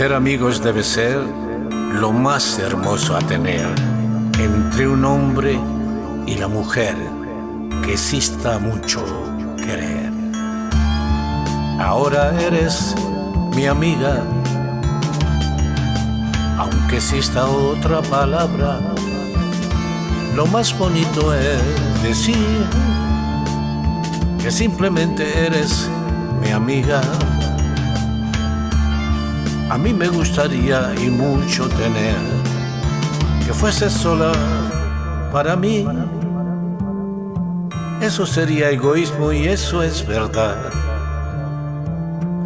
Ser amigos debe ser lo más hermoso a tener entre un hombre y la mujer que exista mucho querer. Ahora eres mi amiga, aunque exista otra palabra, lo más bonito es decir que simplemente eres mi amiga. A mí me gustaría y mucho tener que fuese sola para mí. Eso sería egoísmo y eso es verdad.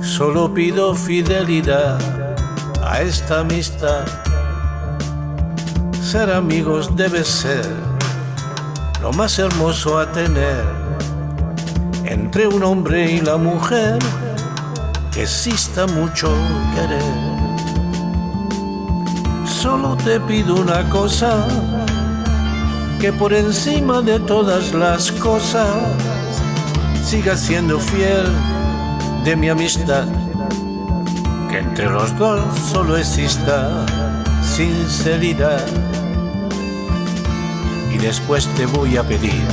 Solo pido fidelidad a esta amistad. Ser amigos debe ser lo más hermoso a tener entre un hombre y la mujer que exista mucho querer. Solo te pido una cosa, que por encima de todas las cosas sigas siendo fiel de mi amistad, que entre los dos solo exista sinceridad. Y después te voy a pedir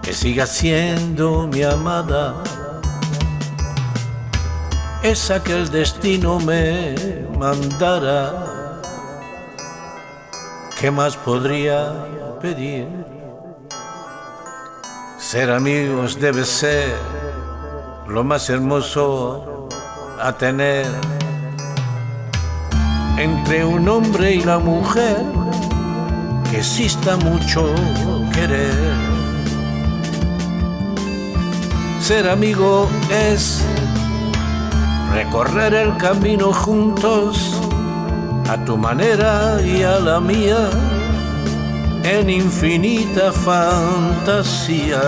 que sigas siendo mi amada esa que el destino me mandara. ¿Qué más podría pedir? Ser amigos debe ser lo más hermoso a tener entre un hombre y la mujer que exista mucho querer. Ser amigo es recorrer el camino juntos a tu manera y a la mía en infinita fantasía.